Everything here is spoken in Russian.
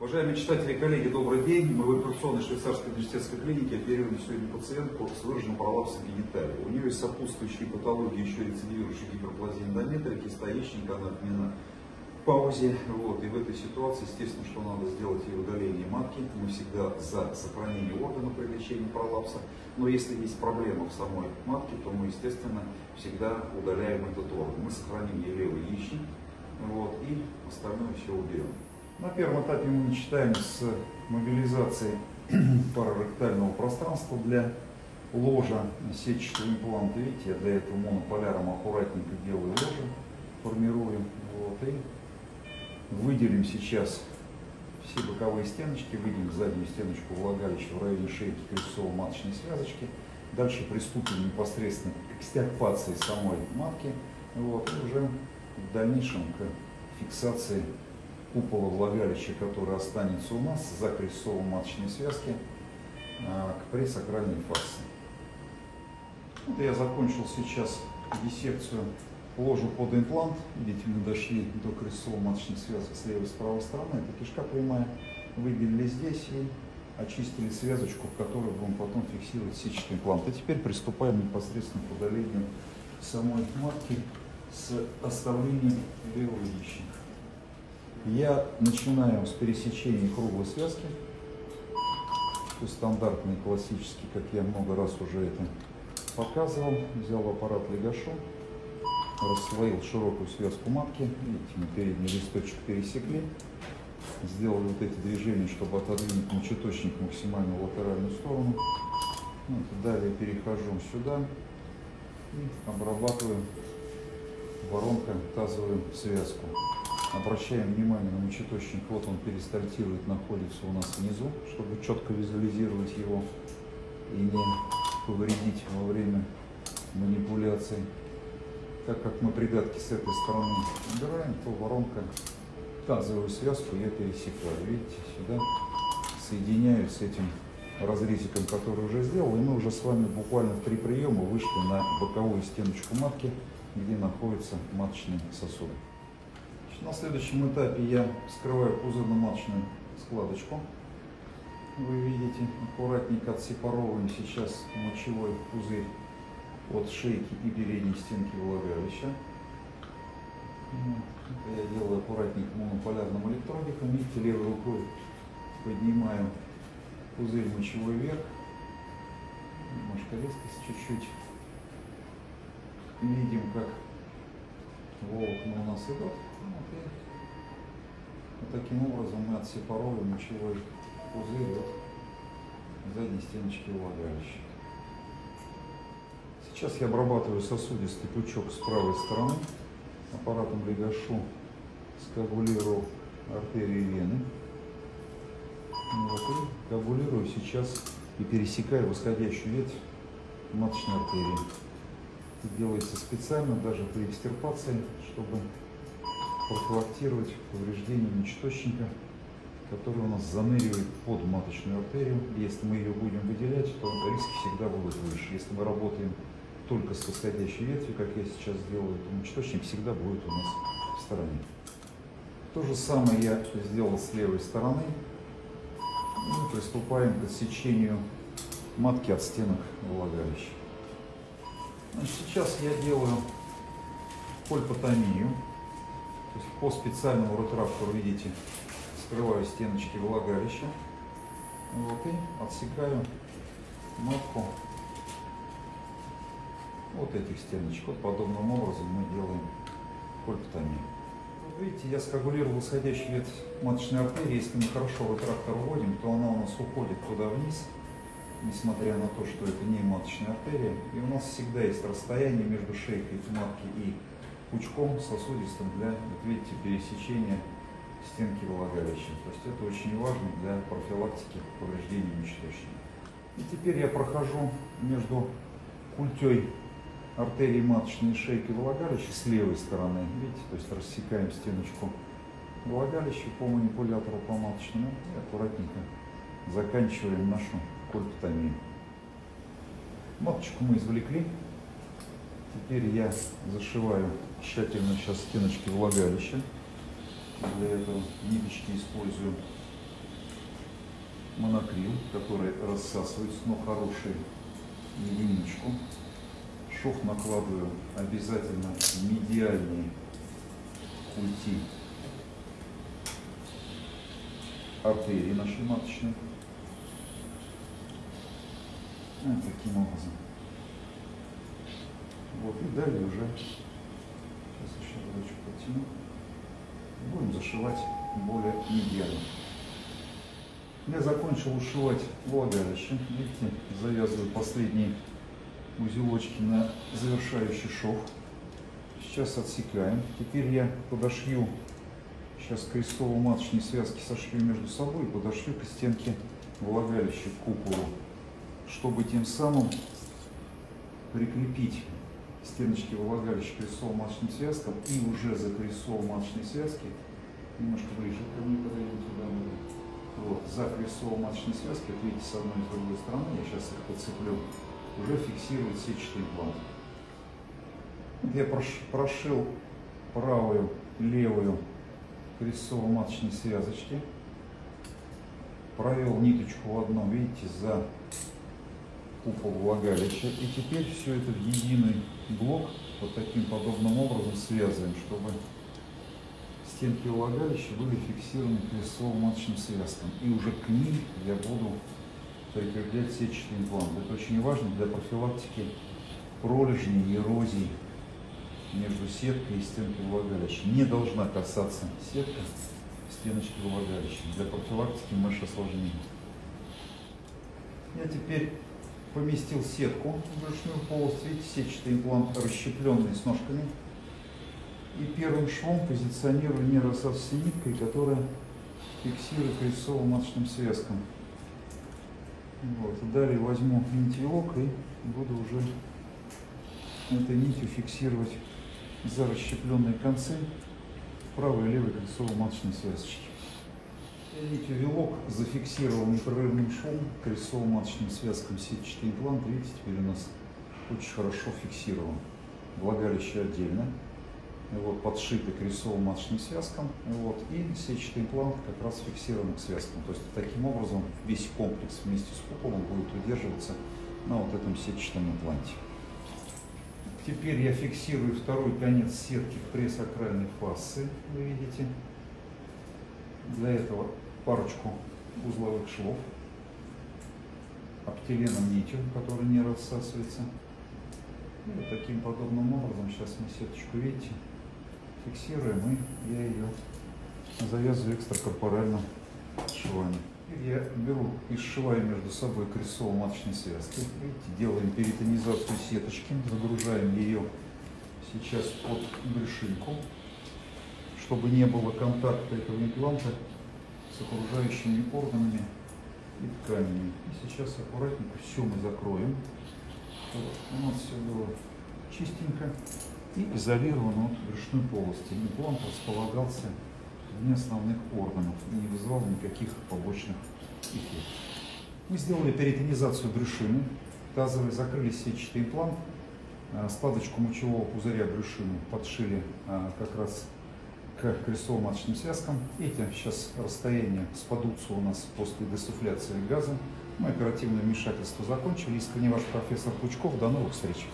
Уважаемые читатели и коллеги, добрый день. Мы в операционной швейцарской университетской клинике оперируем сегодня пациентку с выраженным пролапсом гениталии. У нее есть сопутствующие патологии, еще рецидивирующие гиперплазия эндометрики, стоященька, она отмена паузе. Вот. И в этой ситуации, естественно, что надо сделать ей удаление матки. Мы всегда за сохранение органа при лечении пролапса. Но если есть проблема в самой матке, то мы, естественно, всегда удаляем этот орган. Мы сохраним ей левый яичник вот, и остальное все уберем. На первом этапе мы начинаем с мобилизации параректального пространства для ложа сетчатого импланта. Видите, я для этого монополяром аккуратненько делаю ложа, формирую. Вот, и выделим сейчас все боковые стеночки, выделим заднюю стеночку влагалища в районе шейки крестцово-маточной связочки. Дальше приступим непосредственно к экстирпации самой матки. Вот, и уже в дальнейшем к фиксации купола влагалища, который останется у нас за крестцово-маточной связки а, к пресакральной фасции. Вот я закончил сейчас диссекцию ложу под имплант. Видите, мы дошли до крестцово-маточной связки с левой и с правой стороны. Это кишка прямая. Выделили здесь и очистили связочку, в которой будем потом фиксировать сетчатый имплант. И теперь приступаем непосредственно к удалению самой матки с оставлением левого яичника. Я начинаю с пересечения круглой связки. То есть стандартный, классический, как я много раз уже это показывал. Взял аппарат Легашу, расслоил широкую связку матки. Видите, мы передний листочек пересекли. Сделали вот эти движения, чтобы отодвинуть мочеточник максимально в латеральную сторону. Вот, далее перехожу сюда и обрабатываю воронка тазовую связку. Обращаем внимание на мочеточник, вот он перистальтирует, находится у нас внизу, чтобы четко визуализировать его и не повредить во время манипуляции. Так как мы придатки с этой стороны убираем, то воронка тазовую связку я пересекаю. Видите, сюда соединяю с этим разрезиком, который уже сделал, и мы уже с вами буквально в три приема вышли на боковую стеночку матки, где находится маточный сосуд. На следующем этапе я вскрываю пузырно-маточную складочку. Вы видите, аккуратненько отсепаровываем сейчас мочевой пузырь от шейки и передней стенки влагалища. Это я делаю аккуратненько монополярным электродиком. Видите, левой рукой поднимаю пузырь мочевой вверх. Немножко резкость чуть-чуть. Видим, как волокна у нас идут. Вот таким образом мы отсепаровываем мочевой пузырь от задней стеночки влагалища. Сейчас я обрабатываю сосудистый пучок с правой стороны. Аппаратом Легашу скоагулирую артерии вены. Вот, и коагулирую сейчас и пересекаю восходящую ветвь маточной артерии. Это делается специально, даже при экстирпации, чтобы профилактировать повреждение мочеточника, который у нас заныривает под маточную артерию. Если мы ее будем выделять, то риски всегда будут выше. Если мы работаем только с восходящей ветви, как я сейчас делаю, то мочеточник всегда будет у нас в стороне. То же самое я сделал с левой стороны. И приступаем к отсечению матки от стенок влагалища. Значит, сейчас я делаю кольпотомию. То есть по специальному ретрактору, видите, скрываю стеночки влагалища. Вот, и отсекаю матку вот этих стеночек. Вот подобным образом мы делаем кольпотомию. Вот видите, я скоагулировал восходящий ветвь маточной артерии. Если мы хорошо ретрактор уводим, то она у нас уходит туда вниз, несмотря на то, что это не маточная артерия. И у нас всегда есть расстояние между шейкой матки и пучком сосудистым для, вот видите, пересечения стенки влагалища. То есть это очень важно для профилактики повреждений мочеточника. И теперь я прохожу между культей артерии маточной шейки влагалища с левой стороны. Видите, то есть рассекаем стеночку влагалища по манипулятору по маточному и аккуратненько заканчиваем нашу кольпотомию. Маточку мы извлекли. Теперь я зашиваю тщательно сейчас стеночки влагалища. Для этого ниточки использую монокрил, который рассасывается, но хороший единичку. Шов накладываю обязательно медиальные культи артерии нашей маточной. Вот таким образом. Вот, и далее уже, сейчас еще разочек подтяну, будем зашивать более медиально. Я закончил ушивать влагалище. Видите, завязываю последние узелочки на завершающий шов. Сейчас отсекаем. Теперь я подошью, сейчас крестово-маточные связки сошью между собой и подошью к стенке влагалища, к куполу, чтобы тем самым прикрепить стеночки влагалища к крестово-маточным связкам и уже за крестово-маточной связки немножко ближе ко мне подойдем туда. Вот, за крестово-маточные связки, вот видите, с одной и с другой стороны, я сейчас их подцеплю, уже фиксирует сетчатый имплант. Я прошил правую, левую крестово-маточные связочки, провел ниточку в одном, видите, за купол влагалища. И теперь все это в единый блок вот таким подобным образом связываем, чтобы стенки влагалища были фиксированы крестово-маточным связкам. И уже к ним я буду прикреплять сетчатый имплант. Это очень важно для профилактики пролежней, эрозии между сеткой и стенкой влагалища. Не должна касаться сетка стеночки влагалища для профилактики мышц осложнений. Я теперь поместил сетку в брюшную полость. Видите, сетчатый имплант расщепленный с ножками. И первым швом позиционирую нейросавси ниткой, которая фиксирует кольцово-маточным связком. Вот. И далее возьму нитевок и буду уже этой нитью фиксировать за расщепленные концы правой и левой кольцово-маточной связочки. Нитью вилок зафиксировал непрерывным швом кольцово-маточным связком сетчатый имплант. Видите, теперь у нас очень хорошо фиксирован. Влагалище отдельно вот, подшиты крестово-маточным связкам, вот, и сетчатый имплант как раз фиксирован к связкам. То есть таким образом весь комплекс вместе с куполом будет удерживаться на вот этом сетчатом импланте. Теперь я фиксирую второй конец сетки в пресс-акральной фасции, вы видите. Для этого парочку узловых швов обтеленом нитью, которая не рассасывается. И вот таким подобным образом сейчас мы сеточку, видите, фиксируем, и я ее завязываю экстракорпорально швами. Я беру и сшиваю между собой крестово-маточные связки. Видите, делаем перитонизацию сеточки, загружаем ее сейчас под брюшинку, чтобы не было контакта этого импланта с окружающими органами и тканями. И сейчас аккуратненько все мы закроем. Вот, у нас все было чистенько и изолирован от брюшной полости. Имплант располагался вне основных органов и не вызывал никаких побочных эффектов. Мы сделали перитонизацию брюшины, тазовый закрыли сетчатый имплант, а, складочку мочевого пузыря брюшины подшили а, как раз к крестово-маточным связкам. Эти сейчас расстояние спадутся у нас после десуфляции газа. Мы оперативное вмешательство закончили. Искренне ваш профессор Пучков. До новых встреч!